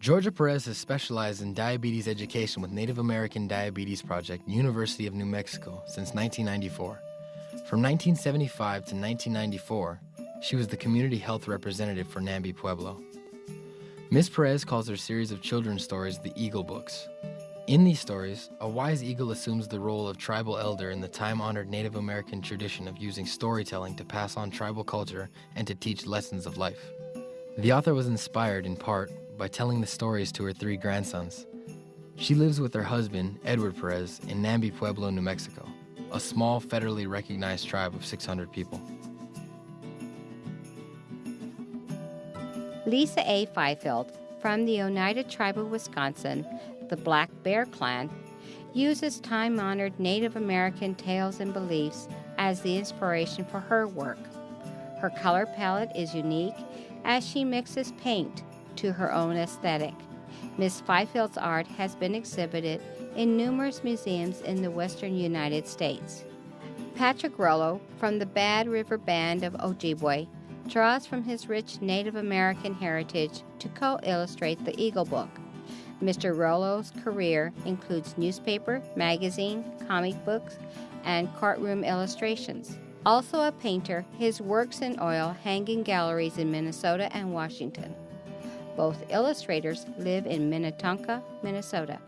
Georgia Perez has specialized in diabetes education with Native American Diabetes Project, University of New Mexico, since 1994. From 1975 to 1994, she was the community health representative for Nambé Pueblo. Ms. Perez calls her series of children's stories the Eagle Books. In these stories, a wise eagle assumes the role of tribal elder in the time-honored Native American tradition of using storytelling to pass on tribal culture and to teach lessons of life. The author was inspired, in part, by telling the stories to her three grandsons. She lives with her husband, Edward Perez, in Nambé Pueblo, New Mexico, a small federally recognized tribe of 600 people. Lisa A. Fifield from the Oneida Tribe of Wisconsin, the Black Bear Clan, uses time honored Native American tales and beliefs as the inspiration for her work. Her color palette is unique as she mixes paint to her own aesthetic. Miss Fifield's art has been exhibited in numerous museums in the western United States. Patrick Rolo from the Bad River Band of Ojibwe draws from his rich Native American heritage to co illustrate the Eagle Book. Mr. Rolo's career includes newspaper, magazine, comic books, and courtroom illustrations. Also a painter, his works in oil hang in galleries in Minnesota and Washington. Both illustrators live in Minnetonka, Minnesota.